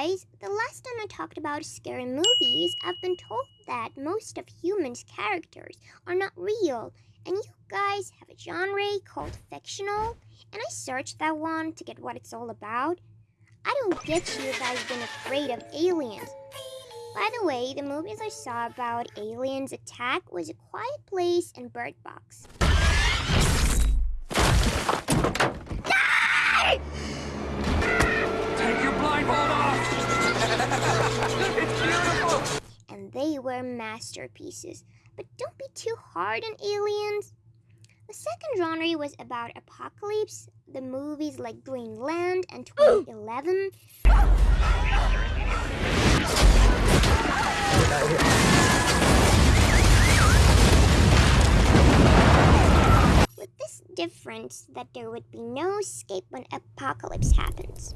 guys, the last time I talked about scary movies, I've been told that most of humans' characters are not real, and you guys have a genre called fictional, and I searched that one to get what it's all about. I don't get you guys being afraid of aliens. By the way, the movies I saw about aliens attack was A Quiet Place and Bird Box. They were masterpieces. But don't be too hard on aliens. The second genre was about apocalypse, the movies like Greenland and 2011. With this difference that there would be no escape when apocalypse happens.